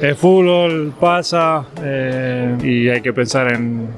El fútbol pasa eh, y hay que pensar en,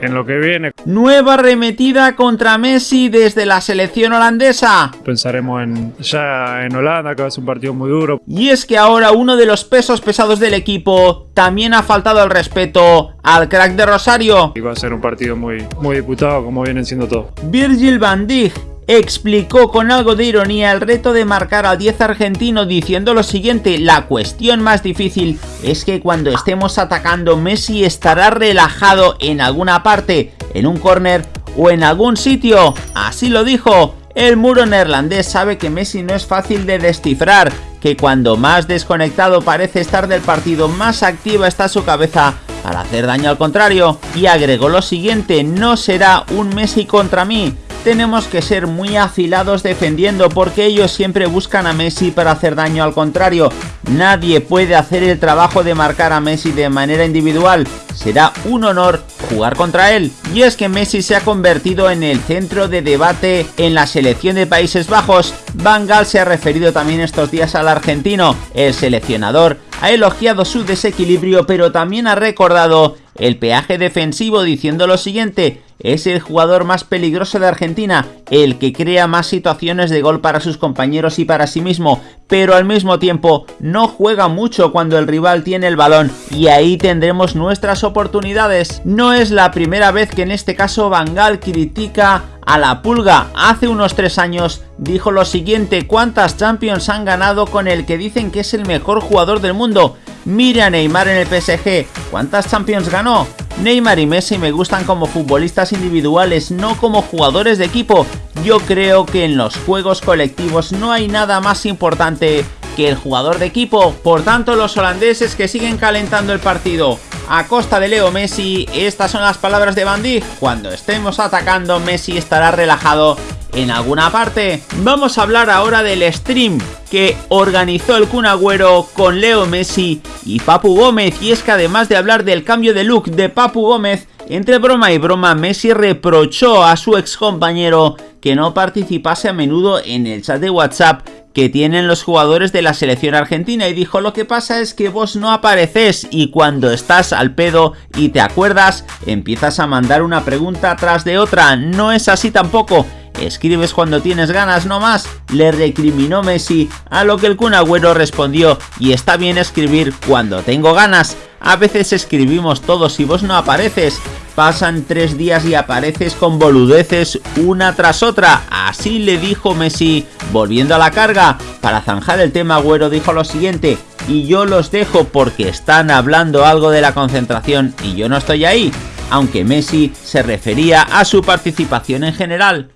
en lo que viene. Nueva arremetida contra Messi desde la selección holandesa. Pensaremos en, ya en Holanda, que va a ser un partido muy duro. Y es que ahora uno de los pesos pesados del equipo también ha faltado el respeto al crack de Rosario. Y va a ser un partido muy, muy disputado, como vienen siendo todos. Virgil van Dijk explicó con algo de ironía el reto de marcar al 10 argentino diciendo lo siguiente, la cuestión más difícil es que cuando estemos atacando Messi estará relajado en alguna parte, en un córner o en algún sitio, así lo dijo. El muro neerlandés sabe que Messi no es fácil de descifrar, que cuando más desconectado parece estar del partido, más activa está su cabeza para hacer daño al contrario, y agregó lo siguiente, no será un Messi contra mí, tenemos que ser muy afilados defendiendo porque ellos siempre buscan a Messi para hacer daño al contrario. Nadie puede hacer el trabajo de marcar a Messi de manera individual. Será un honor jugar contra él. Y es que Messi se ha convertido en el centro de debate en la selección de Países Bajos. Van Gaal se ha referido también estos días al argentino. El seleccionador ha elogiado su desequilibrio pero también ha recordado el peaje defensivo diciendo lo siguiente, es el jugador más peligroso de Argentina, el que crea más situaciones de gol para sus compañeros y para sí mismo, pero al mismo tiempo no juega mucho cuando el rival tiene el balón y ahí tendremos nuestras oportunidades. No es la primera vez que en este caso Bangal critica a la pulga. Hace unos tres años dijo lo siguiente, ¿cuántas Champions han ganado con el que dicen que es el mejor jugador del mundo? Mire a Neymar en el PSG, ¿cuántas Champions ganó? Neymar y Messi me gustan como futbolistas individuales, no como jugadores de equipo. Yo creo que en los juegos colectivos no hay nada más importante que el jugador de equipo. Por tanto, los holandeses que siguen calentando el partido a costa de Leo Messi, estas son las palabras de Van Cuando estemos atacando, Messi estará relajado en alguna parte. Vamos a hablar ahora del stream que organizó el Kun Agüero con Leo Messi y Papu Gómez. Y es que además de hablar del cambio de look de Papu Gómez, entre broma y broma, Messi reprochó a su ex compañero que no participase a menudo en el chat de WhatsApp que tienen los jugadores de la selección argentina y dijo lo que pasa es que vos no apareces y cuando estás al pedo y te acuerdas empiezas a mandar una pregunta tras de otra, no es así tampoco, escribes cuando tienes ganas no más, le recriminó Messi, a lo que el Kun respondió, y está bien escribir cuando tengo ganas, a veces escribimos todos y vos no apareces, pasan tres días y apareces con boludeces una tras otra, así le dijo Messi, volviendo a la carga, para zanjar el tema Agüero dijo lo siguiente, y yo los dejo porque están hablando algo de la concentración y yo no estoy ahí, aunque Messi se refería a su participación en general.